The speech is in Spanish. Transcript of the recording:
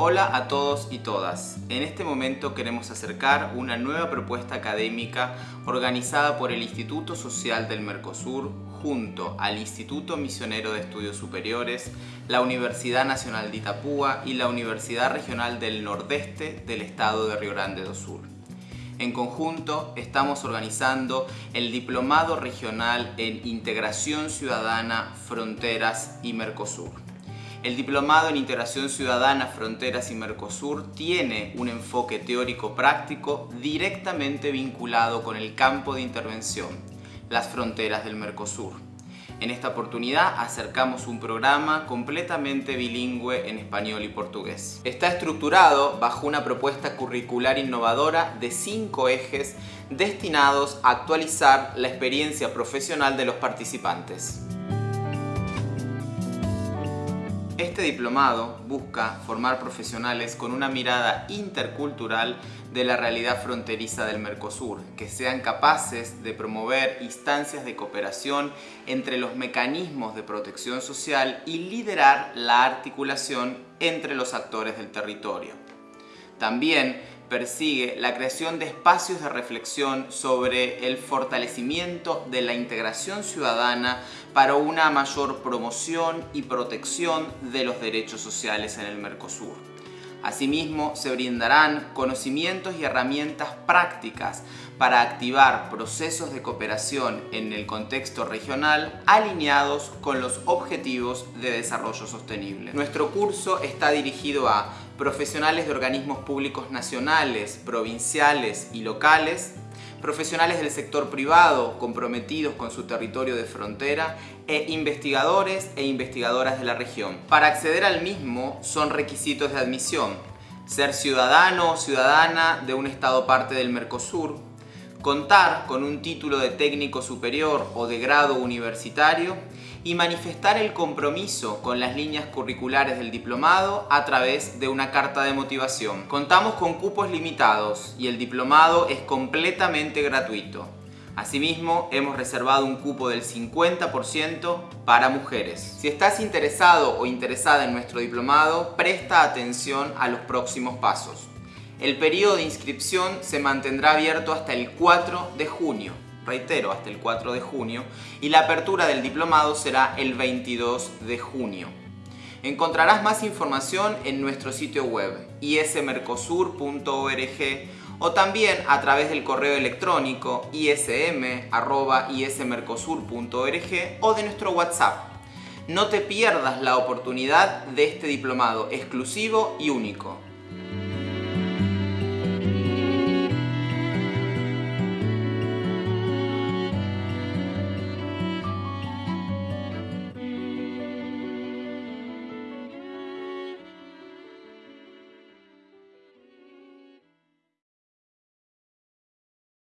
Hola a todos y todas. En este momento queremos acercar una nueva propuesta académica organizada por el Instituto Social del Mercosur junto al Instituto Misionero de Estudios Superiores, la Universidad Nacional de Itapúa y la Universidad Regional del Nordeste del Estado de Río Grande do Sur. En conjunto estamos organizando el Diplomado Regional en Integración Ciudadana, Fronteras y Mercosur. El Diplomado en Integración Ciudadana, Fronteras y Mercosur tiene un enfoque teórico-práctico directamente vinculado con el campo de intervención, las fronteras del Mercosur. En esta oportunidad acercamos un programa completamente bilingüe en español y portugués. Está estructurado bajo una propuesta curricular innovadora de cinco ejes destinados a actualizar la experiencia profesional de los participantes. Este diplomado busca formar profesionales con una mirada intercultural de la realidad fronteriza del Mercosur, que sean capaces de promover instancias de cooperación entre los mecanismos de protección social y liderar la articulación entre los actores del territorio. También persigue la creación de espacios de reflexión sobre el fortalecimiento de la integración ciudadana para una mayor promoción y protección de los derechos sociales en el Mercosur. Asimismo, se brindarán conocimientos y herramientas prácticas para activar procesos de cooperación en el contexto regional alineados con los objetivos de desarrollo sostenible. Nuestro curso está dirigido a profesionales de organismos públicos nacionales, provinciales y locales, profesionales del sector privado comprometidos con su territorio de frontera e investigadores e investigadoras de la región. Para acceder al mismo son requisitos de admisión, ser ciudadano o ciudadana de un estado parte del Mercosur, contar con un título de técnico superior o de grado universitario y manifestar el compromiso con las líneas curriculares del diplomado a través de una carta de motivación. Contamos con cupos limitados y el diplomado es completamente gratuito. Asimismo, hemos reservado un cupo del 50% para mujeres. Si estás interesado o interesada en nuestro diplomado, presta atención a los próximos pasos. El periodo de inscripción se mantendrá abierto hasta el 4 de junio reitero, hasta el 4 de junio, y la apertura del diplomado será el 22 de junio. Encontrarás más información en nuestro sitio web ismercosur.org o también a través del correo electrónico ism.ismercosur.org o de nuestro WhatsApp. No te pierdas la oportunidad de este diplomado exclusivo y único.